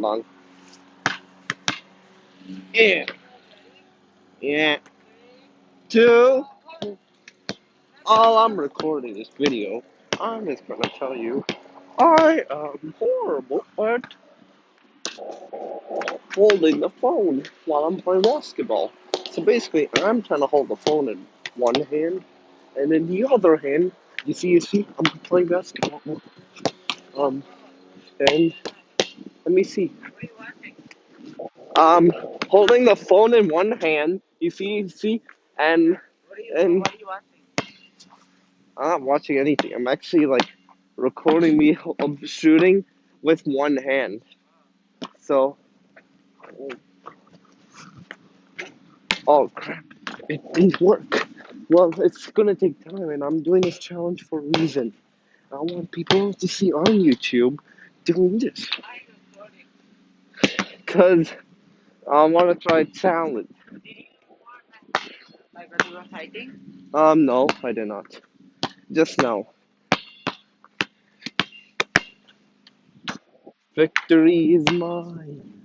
Hold on. Yeah. Yeah. Two. While I'm recording this video, I'm just gonna tell you I am horrible at holding the phone while I'm playing basketball. So basically, I'm trying to hold the phone in one hand, and in the other hand, you see, you see, I'm playing basketball. Um, and let me see. Um, holding the phone in one hand, you see, you see, and and I'm not watching anything. I'm actually like recording me shooting with one hand. So, oh crap, it didn't work. Well, it's gonna take time, and I'm doing this challenge for a reason. I want people to see on YouTube doing this. Because I want to try talent. Like when you were fighting? Um, no, I did not. Just now. Victory is mine.